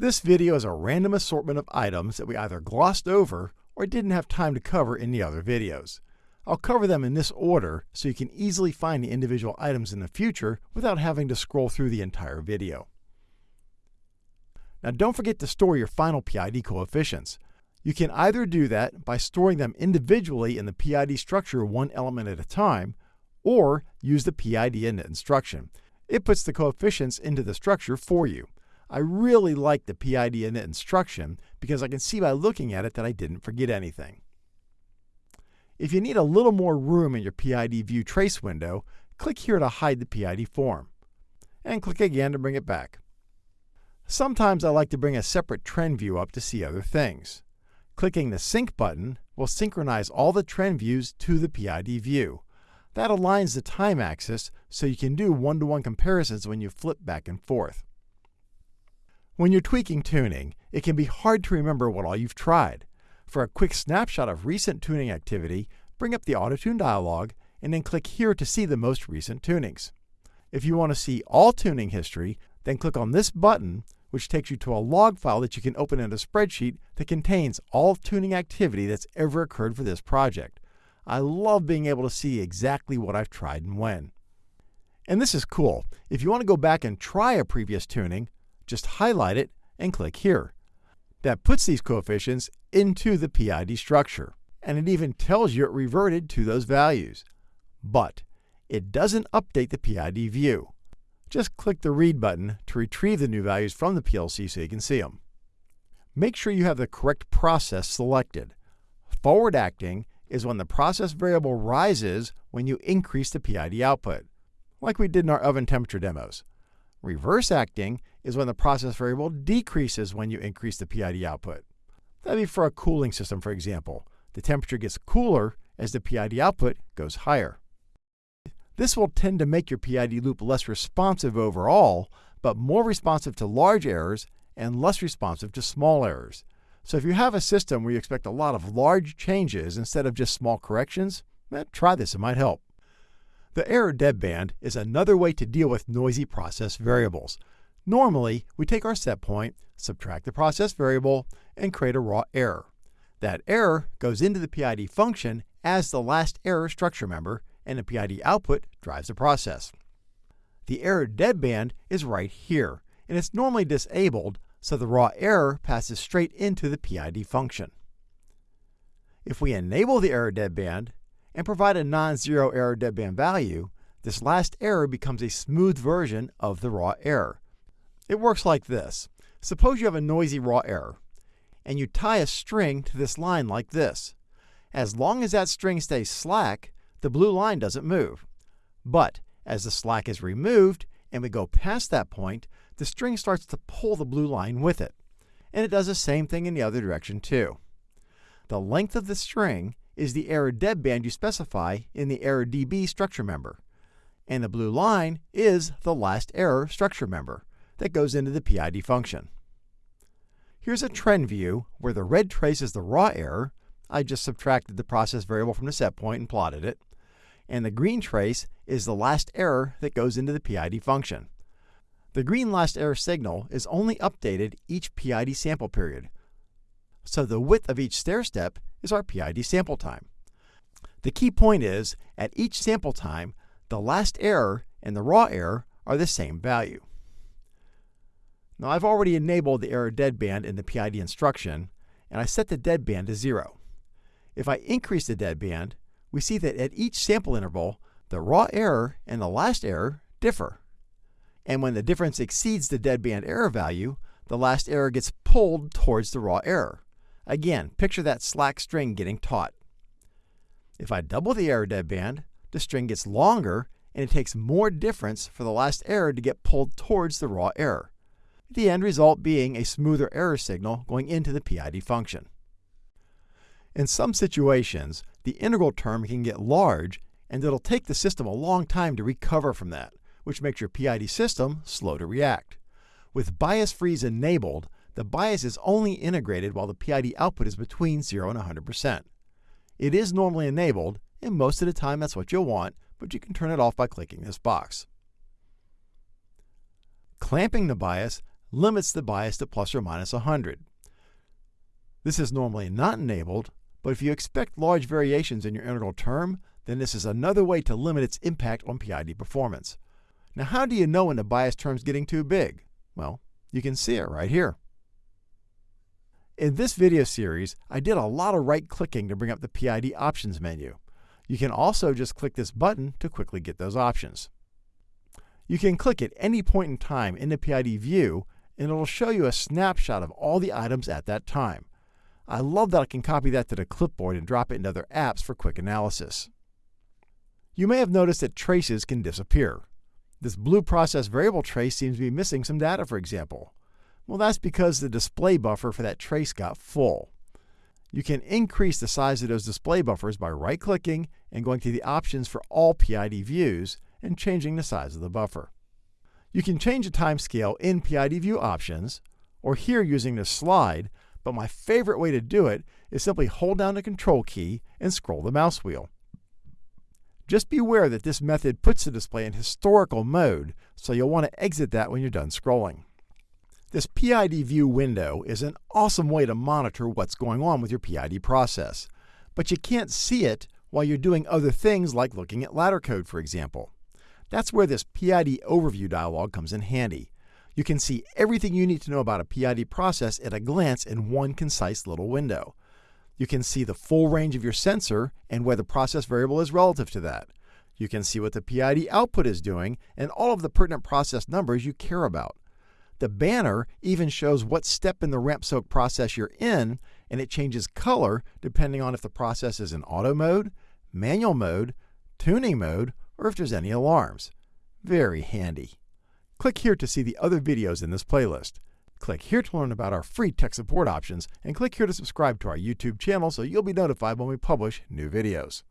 This video is a random assortment of items that we either glossed over or didn't have time to cover in the other videos. I'll cover them in this order so you can easily find the individual items in the future without having to scroll through the entire video. Now don't forget to store your final PID coefficients. You can either do that by storing them individually in the PID structure one element at a time, or use the PID init instruction. It puts the coefficients into the structure for you. I really like the PID init instruction because I can see by looking at it that I didn't forget anything. If you need a little more room in your PID view trace window, click here to hide the PID form, and click again to bring it back. Sometimes I like to bring a separate trend view up to see other things. Clicking the Sync button will synchronize all the trend views to the PID view. That aligns the time axis so you can do one-to-one -one comparisons when you flip back and forth. When you're tweaking tuning, it can be hard to remember what all you've tried. For a quick snapshot of recent tuning activity, bring up the AutoTune dialog and then click here to see the most recent tunings. If you want to see all tuning history, then click on this button, which takes you to a log file that you can open in a spreadsheet that contains all tuning activity that's ever occurred for this project. I love being able to see exactly what I've tried and when. And this is cool. If you want to go back and try a previous tuning, just highlight it and click here. That puts these coefficients into the PID structure, and it even tells you it reverted to those values. But it doesn't update the PID view. Just click the Read button to retrieve the new values from the PLC so you can see them. Make sure you have the correct process selected. Forward acting is when the process variable rises when you increase the PID output, like we did in our oven temperature demos. Reverse acting is when the process variable decreases when you increase the PID output. That'd be for a cooling system, for example. The temperature gets cooler as the PID output goes higher. This will tend to make your PID loop less responsive overall, but more responsive to large errors and less responsive to small errors. So if you have a system where you expect a lot of large changes instead of just small corrections, eh, try this, it might help. The error deadband is another way to deal with noisy process variables. Normally, we take our set point, subtract the process variable, and create a raw error. That error goes into the PID function as the last error structure member, and the PID output drives the process. The error deadband is right here, and it's normally disabled, so the raw error passes straight into the PID function. If we enable the error deadband, and provide a non-zero error deadband value, this last error becomes a smooth version of the raw error. It works like this. Suppose you have a noisy raw error, and you tie a string to this line like this. As long as that string stays slack, the blue line doesn't move. But as the slack is removed and we go past that point, the string starts to pull the blue line with it. And it does the same thing in the other direction too. The length of the string is the error deadband you specify in the error DB structure member. And the blue line is the last error structure member that goes into the PID function. Here's a trend view where the red trace is the raw error. I just subtracted the process variable from the set point and plotted it. And the green trace is the last error that goes into the PID function. The green last error signal is only updated each PID sample period. So the width of each stair step is our PID sample time. The key point is, at each sample time, the last error and the raw error are the same value. Now I've already enabled the error deadband in the PID instruction, and I set the deadband to 0. If I increase the deadband, we see that at each sample interval, the raw error and the last error differ. And when the difference exceeds the deadband error value, the last error gets pulled towards the raw error. Again, picture that slack string getting taut. If I double the error deadband, the string gets longer and it takes more difference for the last error to get pulled towards the raw error. The end result being a smoother error signal going into the PID function. In some situations, the integral term can get large and it'll take the system a long time to recover from that, which makes your PID system slow to react. With bias freeze enabled, the bias is only integrated while the PID output is between 0 and 100%. It is normally enabled, and most of the time that's what you'll want, but you can turn it off by clicking this box. Clamping the bias limits the bias to plus or minus 100. This is normally not enabled, but if you expect large variations in your integral term, then this is another way to limit its impact on PID performance. Now how do you know when the bias term is getting too big? Well, you can see it right here. In this video series, I did a lot of right-clicking to bring up the PID options menu. You can also just click this button to quickly get those options. You can click at any point in time in the PID view and it will show you a snapshot of all the items at that time. I love that I can copy that to the clipboard and drop it into other apps for quick analysis. You may have noticed that traces can disappear. This blue process variable trace seems to be missing some data, for example. Well, that's because the display buffer for that trace got full. You can increase the size of those display buffers by right-clicking and going to the options for all PID views and changing the size of the buffer. You can change the timescale in PID view options, or here using the slide, but my favorite way to do it is simply hold down the control key and scroll the mouse wheel. Just be aware that this method puts the display in historical mode, so you'll want to exit that when you're done scrolling. This PID view window is an awesome way to monitor what's going on with your PID process, but you can't see it while you're doing other things like looking at ladder code, for example. That's where this PID overview dialog comes in handy. You can see everything you need to know about a PID process at a glance in one concise little window. You can see the full range of your sensor and where the process variable is relative to that. You can see what the PID output is doing and all of the pertinent process numbers you care about. The banner even shows what step in the ramp soak process you're in, and it changes color depending on if the process is in auto mode, manual mode, tuning mode, or if there's any alarms. Very handy. Click here to see the other videos in this playlist. Click here to learn about our free tech support options, and click here to subscribe to our YouTube channel so you'll be notified when we publish new videos.